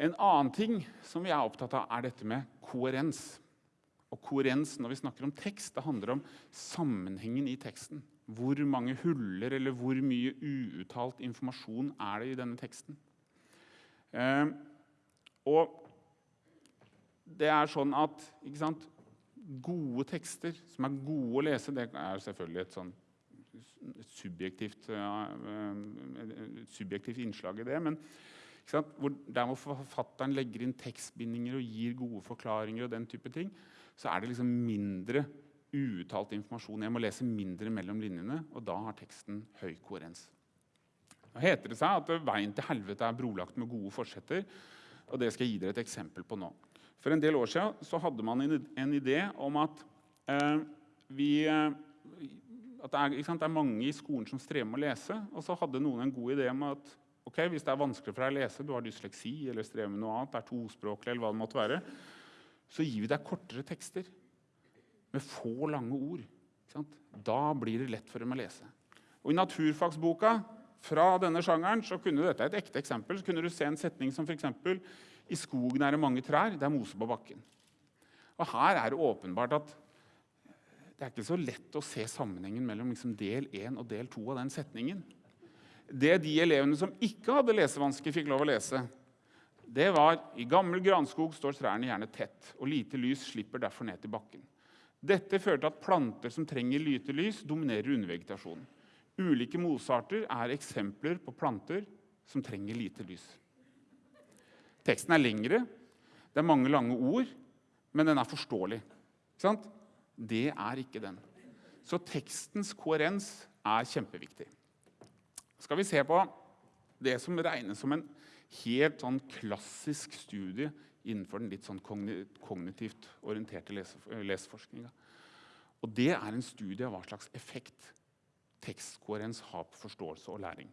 En annen ting som vi er opptatt av, er dette med koherens. Og koherens når vi snakker om tekst, det handler om sammenhengen i teksten. Hvor mange huller eller hvor mye uuttalt informasjon er det i denne teksten? Eh, og det er sånn at sant, gode tekster som er gode å lese, det er selvfølgelig et sånn subjektivt, uh, subjektivt innslag i det. Men der hvor forfatteren legger inn tekstbindinger og gir gode forklaringer, og den type ting, så er det liksom mindre uuttalt informasjon. Jeg må lese mindre mellom linjene, og da har teksten høy koherens. Nå heter det seg at veien til helvete er brolagt med gode forsetter. og Det skal jeg gi dere et eksempel på nå. For en del år siden så hadde man en idé om at, eh, vi, eh, at det, er, sant, det, er, mange i skolen som strever med å lese. Og så hadde noen en god idé om at okay, hvis det er vanskelig for deg å lese, du har dysleksi eller strever med noe annet, er tospråklig, eller hva det måtte være, så gir vi deg kortere tekster med få lange ord. Da blir det lett for dem å lese. Og I naturfagsboka fra denne sjangeren så kunne dette et ekte eksempel, så kunne du se en setning som f.eks.: I skogen er det mange trær, det er mose på bakken. Og Her er det åpenbart at det er ikke så lett å se sammenhengen mellom liksom del 1 og del 2 av den setningen. Det de elevene som ikke hadde lesevansker, fikk lov å lese, det var i gammel granskog står trærne gjerne tett, og lite lys slipper derfor ned til bakken. Dette fører til at planter som trenger lite lys, dominerer undervegetasjonen. Ulike mosearter er eksempler på planter som trenger lite lys. Teksten er lengre, det er mange lange ord, men den er forståelig. Det er ikke den. Så tekstens koherens er kjempeviktig. Skal vi se på det som regnes som en helt sånn klassisk studie innenfor den litt sånn kognitivt orienterte leseforskninga. Og det er en studie av hva slags effekt tekstkoherens har på forståelse og læring.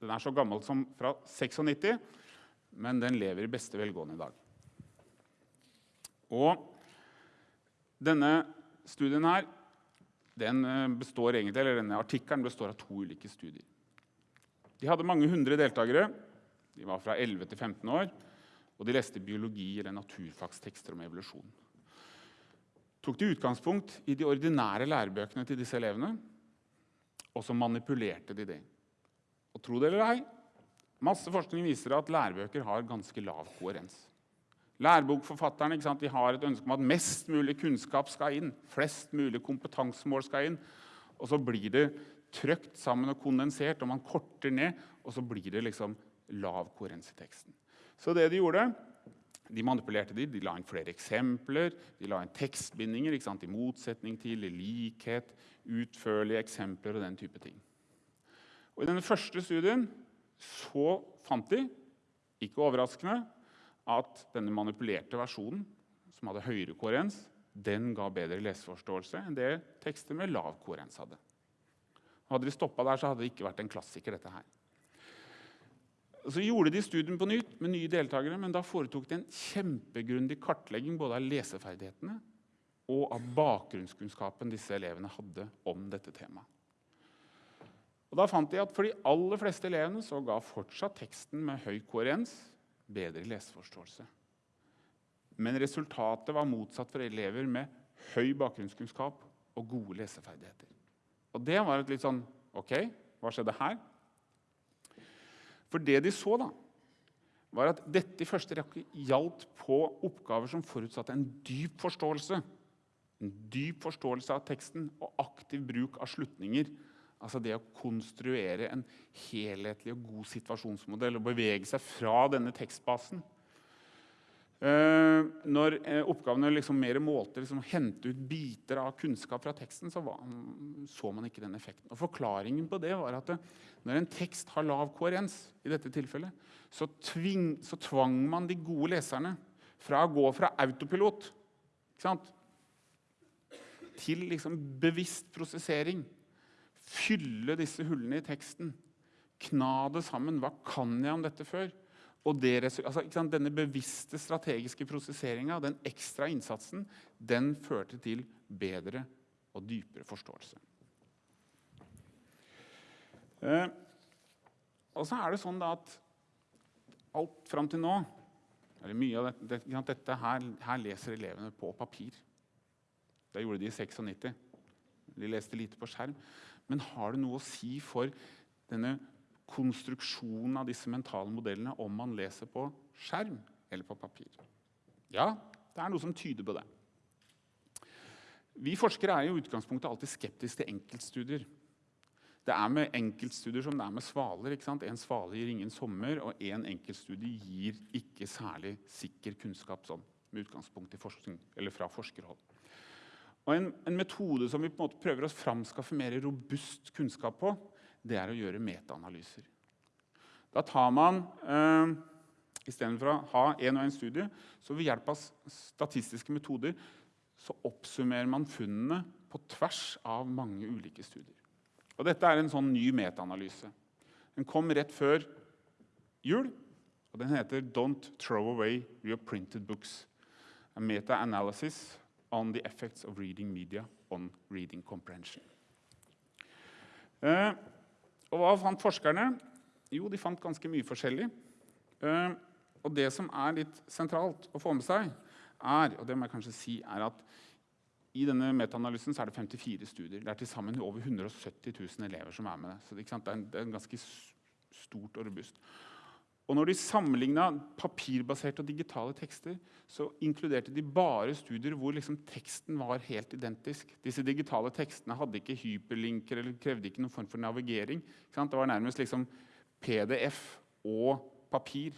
Den er så gammel som fra 96, men den lever i beste velgående i dag. Og denne studien her, den eh, består egentlig, eller denne artikkelen består av to ulike studier. De hadde mange hundre deltakere. De var fra 11 til 15 år. Og de leste biologi eller naturfagstekster om evolusjon. Tok de utgangspunkt i de ordinære lærebøkene til disse elevene og så manipulerte de det. Og tro det eller ei, masse forskning viser at lærebøker har ganske lav koherens. Lærebokforfatterne har et ønske om at mest mulig kunnskap skal inn. Flest mulig kompetansemål skal inn. Og så blir det trykt sammen og kondensert, og man korter ned, og så blir det liksom lav koherens i teksten. Så det de gjorde, de manipulerte de, de la inn flere eksempler, de la inn tekstbindinger i motsetning til i likhet, utførlige eksempler og den type ting. Og I denne første studien så fant de, ikke overraskende, at denne manipulerte versjonen, som hadde høyere koherens, den ga bedre leseforståelse enn det tekster med lav koherens hadde. Hadde de stoppa der, så hadde det ikke vært en klassiker. dette her. Så gjorde de studien på nytt med nye deltakere, men da foretok de en kjempegrundig kartlegging både av leseferdighetene og av bakgrunnskunnskapen disse elevene hadde om dette temaet. Og da fant de at For de aller fleste elevene så ga fortsatt teksten med høy koherens bedre leseforståelse. Men resultatet var motsatt for elever med høy bakgrunnskunnskap og gode leseferdigheter. Og det var et litt sånn OK, hva skjedde her? For det de så, da, var at dette i første rekke gjaldt på oppgaver som forutsatte en dyp forståelse. En dyp forståelse av teksten og aktiv bruk av slutninger. Altså det å konstruere en helhetlig og god situasjonsmodell og bevege seg fra denne tekstbasen. Uh, når uh, oppgavene liksom mer målte liksom, hente ut biter av kunnskap fra teksten, så var, så man ikke den effekten. Og Forklaringen på det var at det, når en tekst har lav koherens, i dette tilfellet, så, tving, så, tvang man de gode leserne fra å gå fra autopilot til liksom, bevisst prosessering. Fylle disse hullene i teksten. Kna det sammen. Hva kan jeg om dette før? Og det, altså, Denne bevisste strategiske prosesseringa, den ekstra innsatsen, den førte til bedre og dypere forståelse. Eh, og så er det sånn at alt fram til nå eller mye av dette, det, dette her, her, leser elevene på papir. Det gjorde de i 96. De leste lite på skjerm. Men har det noe å si for denne konstruksjonen av disse mentale modellene om man leser på skjerm eller på papir? Ja, det er noe som tyder på det. Vi forskere er i utgangspunktet alltid skeptiske til enkeltstudier. Det er med enkeltstudier som det er med svaler. ikke sant? En svale gir ingen sommer, og en enkeltstudie gir ikke særlig sikker kunnskap sånn, med utgangspunkt i forskning, eller fra forskerhold. Og en, en, metode som vi på en måte prøver å framskaffe mer robust kunnskap på, det er å gjøre metaanalyser. Da tar man eh, Istedenfor å ha én og én studie, så ved hjelp av statistiske metoder så oppsummerer man funnene på tvers av mange ulike studier. Og Dette er en sånn ny metaanalyse. Den kom rett før jul, og den heter 'Don't throw away your printed books'. A meta-analysis on the effects of reading media on reading comprehension. Eh, og Hva fant forskerne? Jo, de fant ganske mye forskjellig. Eh, og det som er litt sentralt å få med seg, er, og det må jeg kanskje si, er at i denne metaanalysen er det 54 studier. Det er til sammen over 170 000 elever som er med. Så det, er, det er ganske stort og robust. Og når de sammenligna papirbaserte og digitale tekster, så inkluderte de bare studier hvor liksom teksten var helt identisk. Disse digitale tekstene hadde ikke hyperlinker eller krevde ikke noen form for navigering. Det var nærmest liksom PDF og papir.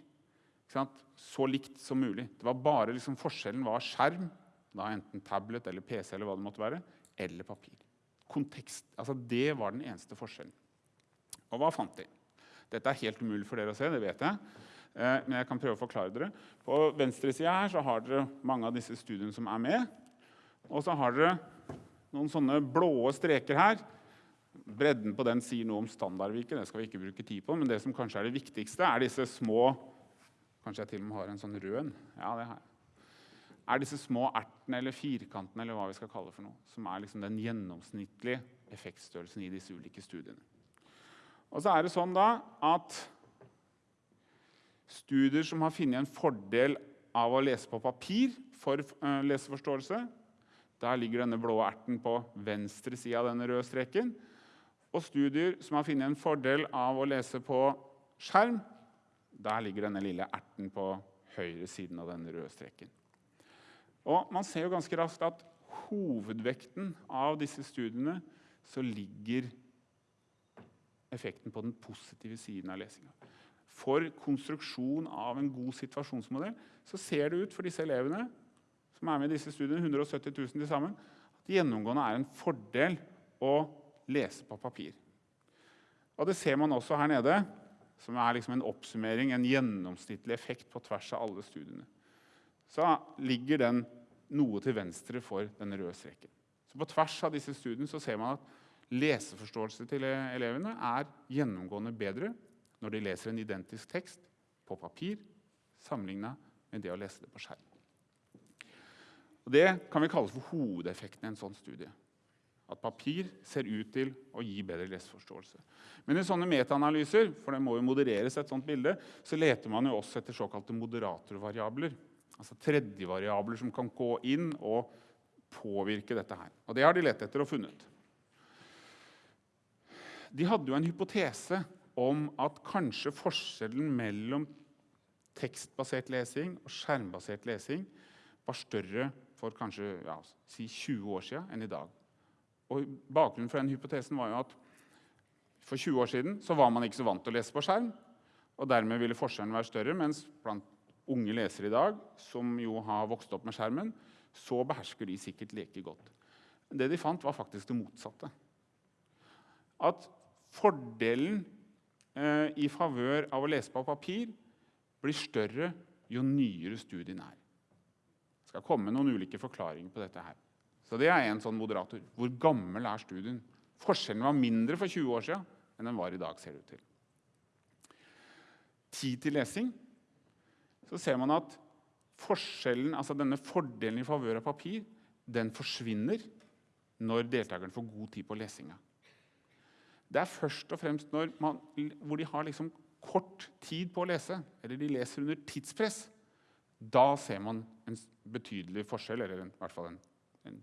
Så likt som mulig. Det var bare liksom Forskjellen var skjerm, da enten tablet eller PC, eller hva det måtte være, eller papir. Kontekst, altså Det var den eneste forskjellen. Og hva fant de? Dette er helt umulig for dere å se, det vet jeg. Eh, men jeg kan prøve å forklare dere. På venstre side her så har dere mange av disse studiene som er med. Og så har dere noen sånne blå streker her. Bredden på den sier noe om standardviken. det skal vi ikke bruke tid på. Men det som kanskje er det viktigste, er disse små Kanskje jeg til og med har en sånn rød en. Ja, det har jeg. Er disse små ertene eller firkantene eller hva vi skal kalle det for noe, som er liksom den gjennomsnittlige effektstørrelsen i disse ulike studiene. Og så er det sånn da at studier som har funnet en fordel av å lese på papir for uh, leseforståelse Der ligger denne blå erten på venstre side av denne røde streken. Og studier som har funnet en fordel av å lese på skjerm, der ligger denne lille erten på høyre siden av denne røde streken. Og Man ser jo ganske raskt at hovedvekten av disse studiene så ligger effekten på den positive siden av lesinga. For konstruksjon av en god situasjonsmodell så ser det ut for disse elevene som er med i disse studiene, 170 000 til sammen, at gjennomgående er en fordel å lese på papir. Og Det ser man også her nede som er liksom en oppsummering, en gjennomsnittlig effekt på tvers av alle studiene, så ligger den noe til venstre for den røde streken. Så På tvers av disse studiene så ser man at leseforståelse til elevene er gjennomgående bedre når de leser en identisk tekst på papir sammenligna med det å lese det på skjerm. Og det kan vi kalle for hovedeffekten i en sånn studie at papir ser ut til å gi bedre leseforståelse. Men i sånne metaanalyser for det må jo modereres et sånt bilde, så leter man jo også etter såkalte moderatorvariabler. Altså tredjevariabler som kan gå inn og påvirke dette her. Og Det har de lett etter og funnet. De hadde jo en hypotese om at kanskje forskjellen mellom tekstbasert lesing og skjermbasert lesing var større for kanskje ja, si 20 år siden enn i dag. Og Bakgrunnen for den hypotesen var jo at for 20 år siden så var man ikke så vant til å lese på skjerm. og Dermed ville forskjellen være større. Mens blant unge lesere i dag, som jo har vokst opp med skjermen, så behersker de sikkert leke godt. Det de fant, var faktisk det motsatte. At fordelen eh, i favør av å lese på papir blir større jo nyere studien er. Det skal komme noen ulike forklaringer på dette her. Så det er en sånn moderator. Hvor gammel er studien? Forskjellen var mindre for 20 år siden enn den var i dag. ser det ut til. Tid til lesing. Så ser man at forskjellen, altså denne fordelen i favør av papir den forsvinner når deltakerne får god tid på lesinga. Det er først og fremst man, hvor de har liksom kort tid på å lese, eller de leser under tidspress. Da ser man en betydelig forskjell, eller en, i hvert fall en, en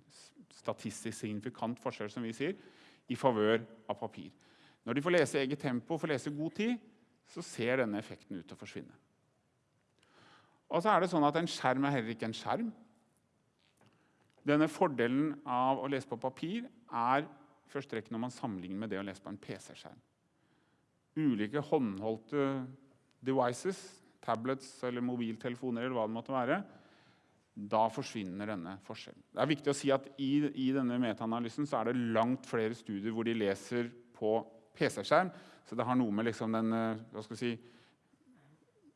statistisk signifikant forskjell, som vi sier, i favør av papir. Når de får lese i eget tempo får lese god tid, så ser denne effekten ut til å forsvinne. Og så er det sånn at En skjerm er heller ikke en skjerm. Denne Fordelen av å lese på papir er første rekke når man sammenligner med det å lese på en PC-skjerm. Ulike håndholdte devices, tablets eller mobiltelefoner eller hva det måtte være, da forsvinner denne forskjellen. Det er viktig å si at I, i denne metaanalysen så er det langt flere studier hvor de leser på PC-skjerm. Så det har noe med liksom den, eh, hva skal vi si,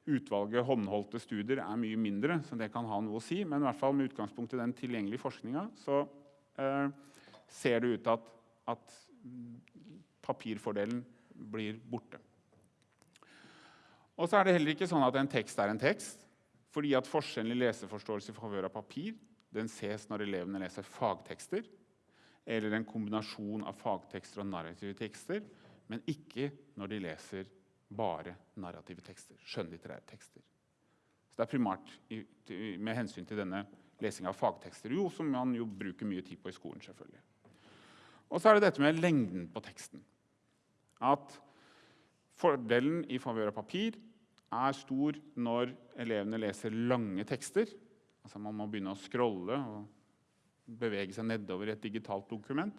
Utvalget håndholdte studier er mye mindre, så det kan ha noe å si. Men i hvert fall med utgangspunkt i den tilgjengelige forskninga så eh, ser det ut til at, at papirfordelen blir borte. Og så er det heller ikke sånn at en tekst er en tekst. Fordi at forskjellen i leseforståelse i favør av papir den ses når elevene leser fagtekster, eller en kombinasjon av fagtekster og narrative tekster, men ikke når de leser bare narrative tekster, skjønnlitterære tekster. Så Det er primært med hensyn til denne lesinga av fagtekster, jo, som man jo bruker mye tid på i skolen. selvfølgelig. Og så er det dette med lengden på teksten. At fordelen i favør av papir er stor når elevene leser lange tekster. Altså Man må begynne å scrolle og bevege seg nedover i et digitalt dokument.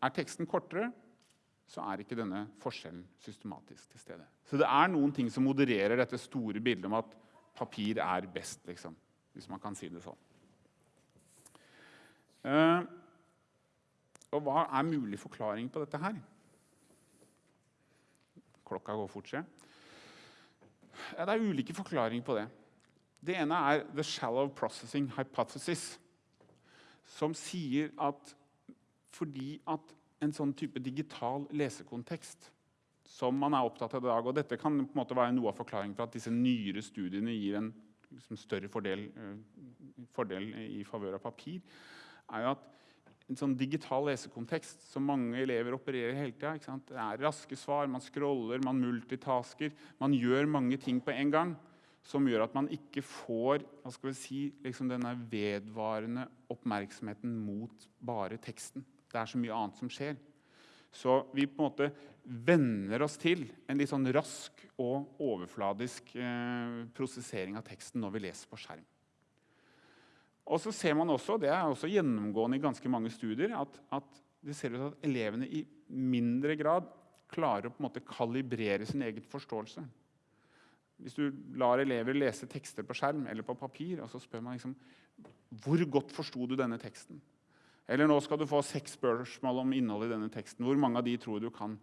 Er teksten kortere, så er ikke denne forskjellen systematisk til stede. Så det er noen ting som modererer dette store bildet om at papir er best, liksom, hvis man kan si det sånn. Uh, og hva er mulig forklaring på dette her? Klokka går fort, se. Ja, det er ulike forklaringer på det. Det ene er the shallow processing hypothesis, som sier at fordi at en sånn type digital lesekontekst som man er opptatt av i dag. Og dette kan på en måte være noe av forklaringen for at disse nyere studiene gir en liksom, større fordel, uh, fordel, i favør av papir. er jo at en sånn digital lesekontekst som mange elever opererer hele tida. Det er raske svar, man scroller, man multitasker. Man gjør mange ting på en gang som gjør at man ikke får hva skal vi si, liksom denne vedvarende oppmerksomheten mot bare teksten. Det er så mye annet som skjer. Så vi på en måte venner oss til en litt sånn rask og overfladisk eh, prosessering av teksten når vi leser på skjerm. Og så ser man også, Det er også gjennomgående i ganske mange studier at, at det ser ut til at elevene i mindre grad klarer å på en måte kalibrere sin egen forståelse. Hvis du lar elever lese tekster på skjerm eller på papir, og så spør man liksom, hvor godt forsto du denne teksten, eller nå skal du få seks spørsmål om innholdet i denne teksten. Hvor mange av de tror du kan?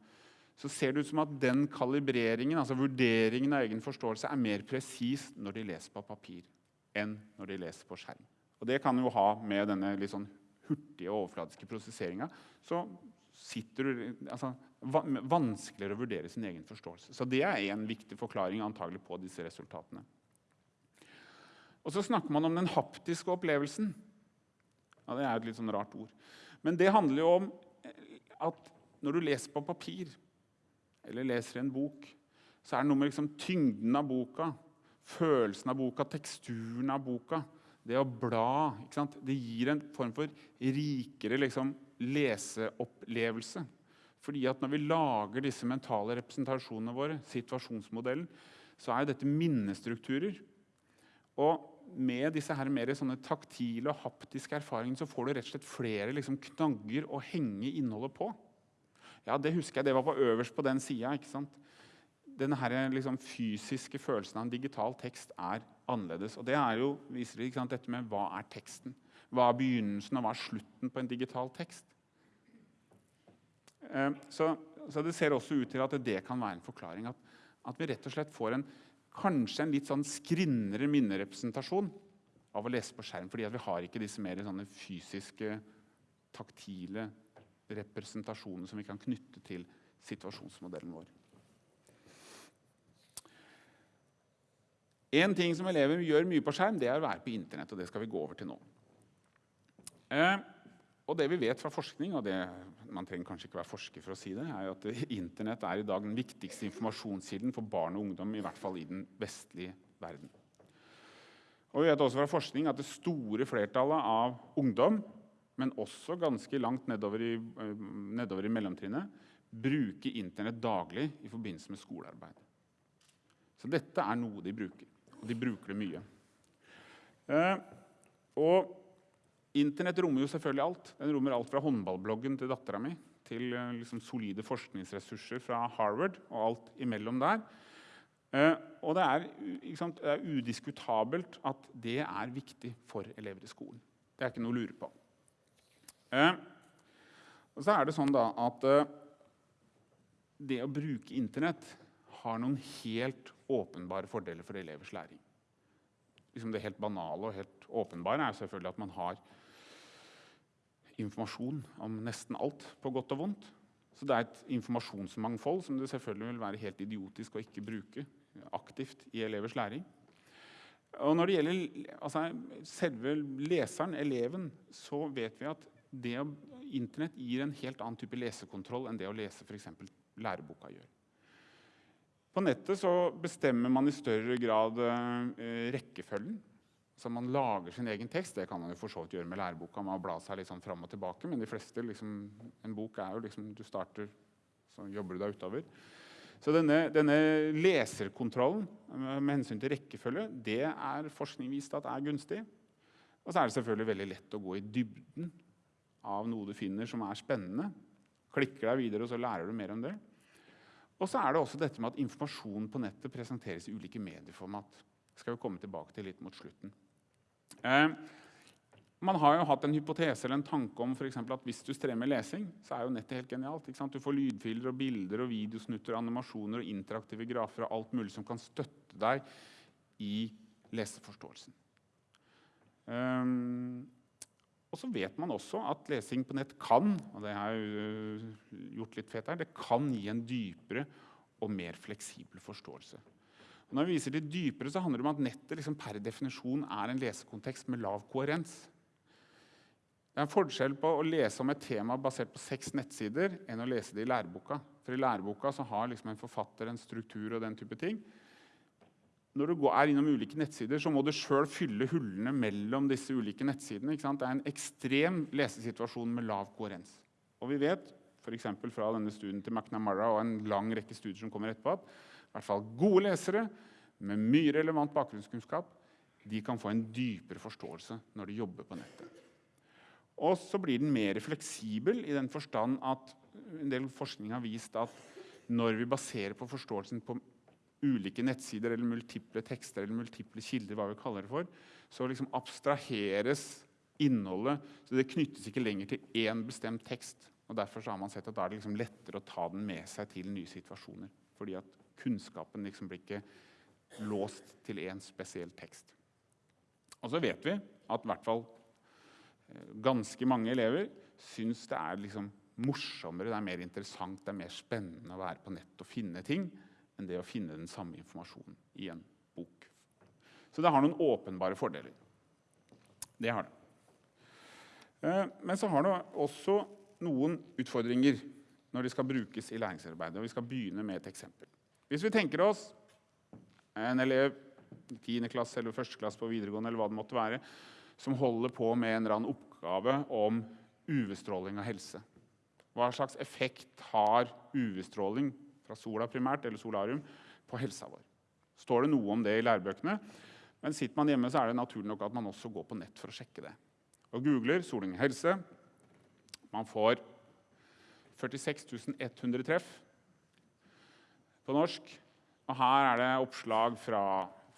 Så ser det ut som at den kalibreringen, altså vurderingen av egen forståelse, er mer presis når de leser på papir enn når de leser på skjerm. Og Det kan jo ha med denne litt sånn hurtige overfladiske prosesseringa. Så sitter du, altså, vanskeligere å vurdere sin egen forståelse. Så det er en viktig forklaring antagelig på disse resultatene. Og Så snakker man om den haptiske opplevelsen. Ja, Det er et litt sånn rart ord. Men det handler jo om eh, at når du leser på papir eller leser en bok, så er det noe med liksom tyngden av boka, følelsen av boka, teksturen av boka. Det å bla det gir en form for rikere liksom, leseopplevelse. Fordi at Når vi lager disse mentale representasjonene våre, situasjonsmodellen, så er dette minnestrukturer. Og med disse her mer sånne taktile og haptiske erfaringene så får du rett og slett flere liksom, knagger å henge innholdet på. Ja, Det husker jeg, det var på øverst på den sida. Denne liksom, fysiske følelsen av en digital tekst er annerledes. Og Det jo, viser ikke sant, dette med hva er teksten. Hva er begynnelsen og hva er slutten på en digital tekst? Eh, så, så, Det ser også ut til at det kan være en forklaring. At, at vi rett og slett får en kanskje en litt sånn skrinnere minnerepresentasjon av å lese på skjerm. fordi vi har ikke disse mer fysiske, taktile representasjonene som vi kan knytte til situasjonsmodellen vår. En ting som elever gjør mye på skjerm, det er å være på Internett. og Det skal vi gå over til nå. Eh, og det vi vet fra forskning, og det, man trenger kanskje ikke være forsker for å si det, er at Internett er i dag den viktigste informasjonskilden for barn og ungdom, i hvert fall i den vestlige verden. Og vi vet også fra forskning at det store flertallet av ungdom, men også ganske langt nedover i, eh, nedover i mellomtrinnet, bruker Internett daglig i forbindelse med skolearbeid. Så dette er noe de bruker, og de bruker det mye. Eh, og Internett rommer jo selvfølgelig alt. Den rommer alt fra håndballbloggen til dattera mi til eh, liksom, solide forskningsressurser fra Harvard og alt imellom der. Eh, og det er, sant, det er, udiskutabelt at det er viktig for elever i skolen. Det er ikke noe å lure på. Eh, og så er det sånn da at eh, det å bruke Internett har noen helt åpenbare fordeler for elevers læring. Liksom det helt banale og helt åpenbare er selvfølgelig at man har informasjon om nesten alt, på godt og vondt. Så det er et informasjonsmangfold som det selvfølgelig vil være helt idiotisk å ikke bruke aktivt i elevers læring. Og når det gjelder altså, selve leseren, eleven, så vet vi at det Internett gir en helt annen type lesekontroll enn det å lese f.eks. læreboka gjør. På nettet så bestemmer man i større grad eh, rekkefølgen. Så man lager sin egen tekst. Det kan man jo for så vidt gjøre med læreboka. Man bla seg litt sånn fram og tilbake, Men de fleste, liksom, en bok er jo liksom Du starter, så jobber du deg utover. Så denne, denne, leserkontrollen med hensyn til rekkefølge det er forskning vist at er gunstig. Og så er det selvfølgelig veldig lett å gå i dybden av noe du finner som er spennende. Klikker deg videre, og så lærer du mer om det. Og så er det også dette med at informasjon på nettet presenteres i ulike medieformat. Det skal vi komme tilbake til litt mot slutten. Eh, man har jo hatt en hypotese eller en tanke om for at hvis du strever lesing, så er jo nettet helt genialt. Du får lydfiler og bilder og videosnutter, animasjoner og interaktive grafer og alt mulig som kan støtte deg i leseforståelsen. Um, og så vet man også at lesing på nett kan og det har jeg gjort litt fett her, det kan gi en dypere og mer fleksibel forståelse. Og når vi viser det dypere, så handler det om at nettet liksom per definisjon er en lesekontekst med lav koherens. Det er en forskjell på å lese om et tema basert på seks nettsider enn å lese det i læreboka. For I læreboka så har liksom en forfatter en struktur og den type ting. Når du er innom ulike nettsider, så må du sjøl fylle hullene mellom disse ulike nettsidene. Det er en ekstrem lesesituasjon med lav koherens. Og vi vet f.eks. fra denne studien til McNamara og en lang rekke studier som kommer etterpå, at i hvert fall gode lesere med mye relevant bakgrunnskunnskap de kan få en dypere forståelse når de jobber på nettet. Og så blir den mer fleksibel i den forstand at en del forskning har vist at når vi baserer på forståelsen på ulike nettsider eller multiple tekster eller multiple kilder, hva vi kaller det for, så liksom abstraheres innholdet. Så det knyttes ikke lenger til én bestemt tekst. og Derfor har man sett at da er det liksom lettere å ta den med seg til nye situasjoner. Fordi at kunnskapen liksom blir ikke låst til én spesiell tekst. Og så vet vi at i hvert fall Eh, ganske mange elever syns det er liksom morsommere, det er mer interessant, det er mer spennende å være på nett og finne ting enn det å finne den samme informasjonen i en bok. Så det har noen åpenbare fordeler. Det har det. Eh, men så har det også noen utfordringer når de skal brukes i læringsarbeidet. og Vi skal begynne med et eksempel. Hvis vi tenker oss en elev i 10. klasse eller 1. klasse på videregående, eller hva det måtte være, som holder på med en eller annen oppgave om UV-stråling og helse. Hva slags effekt har UV-stråling fra sola primært, eller solarium, på helsa vår? Står det noe om det i lærebøkene? Men sitter man hjemme, så er det naturlig nok at man også går på nett for å sjekke det. Og googler soling og helse. Man får 46 100 treff på norsk. Og her er det oppslag fra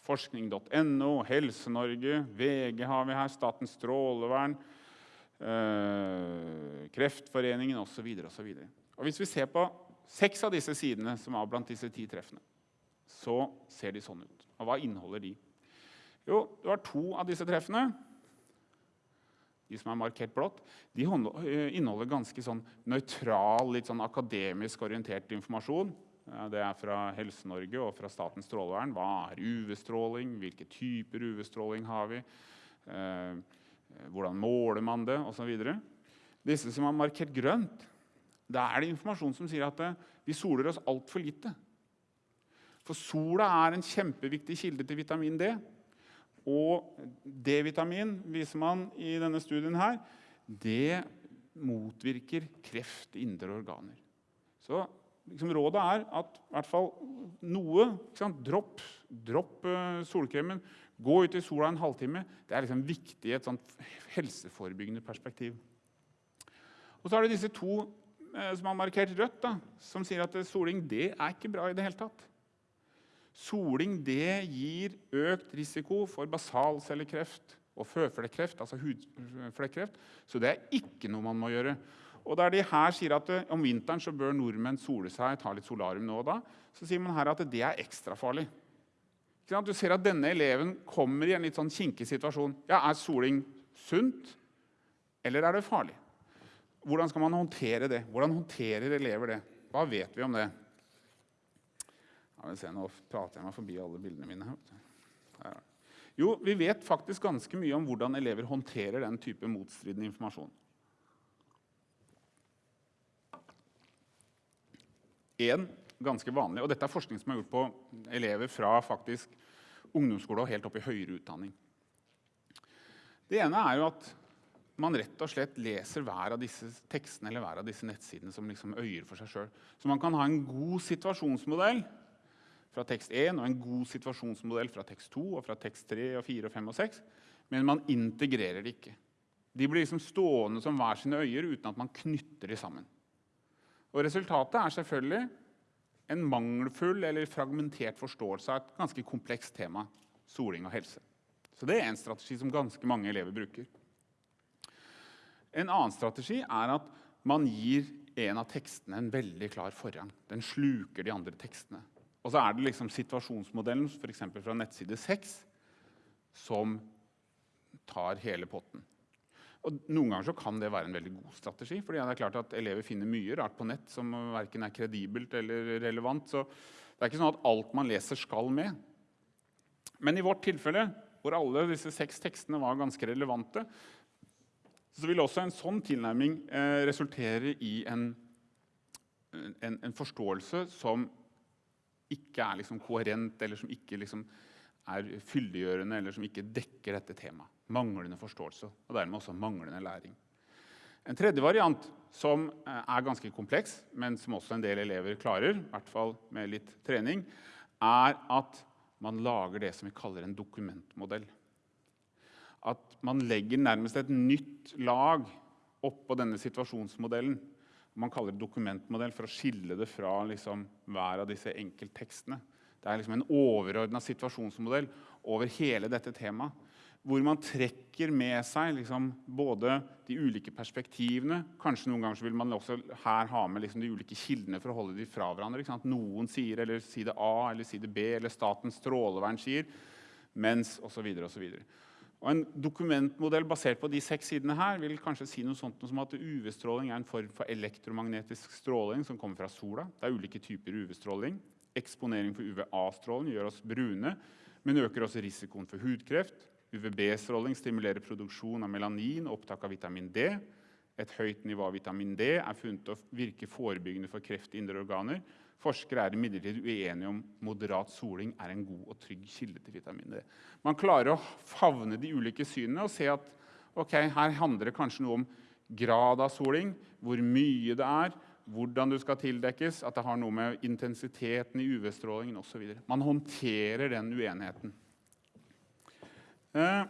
forskning.no, Helse-Norge, VG har vi her, Statens strålevern, øh, Kreftforeningen osv. Og Hvis vi ser på seks av disse sidene som var blant disse ti treffene, så ser de sånn ut. Og hva inneholder de? Jo, det var to av disse treffene. De som er markert blått, de eh, inneholder ganske sånn nøytral, litt sånn akademisk orientert informasjon det er fra Helse-Norge og fra Statens strålevern. Hva er UV-stråling? Hvilke typer UV-stråling har vi? Eh, hvordan måler man det? Videre. Disse som er markert grønt, da er det informasjon som sier at eh, vi soler oss altfor lite. For sola er en kjempeviktig kilde til vitamin D. Og D-vitamin viser man i denne studien her, det motvirker kreft i indre organer. Så liksom, rådet er at i hvert fall noe Dropp, dropp uh, solkremen. Gå ut i sola en halvtime. Det er liksom viktig i et helseforebyggende perspektiv. Og så er det disse to som har markert rødt, da, som sier at soling det er ikke bra i det hele tatt. Soling det gir økt risiko for basalcellekreft og føflekkreft, altså hudflekkreft. Så det er ikke noe man må gjøre. Og der de her sier at eh, Om vinteren så bør nordmenn sole seg, ta litt solarium nå og da, så sier man her at det er ekstra farlig. Du ser at denne eleven kommer i en litt sånn kinkig situasjon. Ja, Er soling sunt, eller er det farlig? Hvordan skal man håndtere det? Hvordan håndterer elever det? Hva vet vi om det? Se, nå prater jeg meg forbi alle bildene mine. Jo, vi vet faktisk ganske mye om hvordan elever håndterer den type motstridende informasjon. En ganske vanlig, og Dette er forskning som er gjort på elever fra faktisk ungdomsskole og helt opp i høyere utdanning. Det ene er jo at man rett og slett leser hver av disse tekstene eller hver av disse nettsidene som liksom øyer for seg sjøl. Så man kan ha en god situasjonsmodell fra tekst 1 og en god situasjonsmodell fra tekst 2 og fra tekst 3 og 4 og 5 og 6, men man integrerer det ikke. De blir liksom stående som hver sine øyer uten at man knytter de sammen. Og Resultatet er selvfølgelig en mangelfull eller fragmentert forståelse av et ganske komplekst tema soling og helse. Så Det er en strategi som ganske mange elever bruker. En annen strategi er at man gir en av tekstene en veldig klar forrang. Den sluker de andre tekstene. Og så er det liksom situasjonsmodellen f.eks. fra nettside 6 som tar hele potten. Og Noen ganger kan det være en veldig god strategi. fordi det er klart at Elever finner mye rart på nett som verken er kredibelt eller relevant. så Det er ikke sånn at alt man leser, skal med. Men i vårt tilfelle, hvor alle disse seks tekstene var ganske relevante, så vil også en sånn tilnærming eh, resultere i en, en, en forståelse som ikke er liksom koherent, eller som ikke liksom er fyldiggjørende, eller som ikke dekker dette temaet. Manglende forståelse, og dermed også manglende læring. En tredje variant, som eh, er ganske kompleks, men som også en del elever klarer, i hvert fall med litt trening, er at man lager det som vi kaller en dokumentmodell. At man legger nærmest et nytt lag oppå denne situasjonsmodellen man kaller det dokumentmodell for å skille det fra liksom, hver av disse enkelttekstene. Det er liksom en overordna situasjonsmodell over hele dette temaet. Hvor man trekker med seg liksom, både de ulike perspektivene Kanskje noen ganger vil man også her ha med liksom, de ulike kildene for å holde de fra hverandre. Noen sier eller side A eller side B eller Statens strålevern sier, mens osv. osv. Og En dokumentmodell basert på de seks sidene her vil kanskje si noe sånt som at UV-stråling er en form for elektromagnetisk stråling som kommer fra sola. Det er ulike typer UV-stråling. Eksponering for UVA-stråling gjør oss brune, men øker også risikoen for hudkreft. UVB-stråling stimulerer produksjon av melanin og opptak av vitamin D. Et høyt nivå av vitamin D er funnet å virke forebyggende for kreft i indre organer. Forskere er imidlertid uenige om moderat soling er en god og trygg kilde til vitamin D. Man klarer å favne de ulike synene og se at okay, her handler det kanskje noe om grad av soling, hvor mye det er, hvordan du skal tildekkes, at det har noe med intensiteten i UV-strålingen osv. Man håndterer den uenigheten. Eh.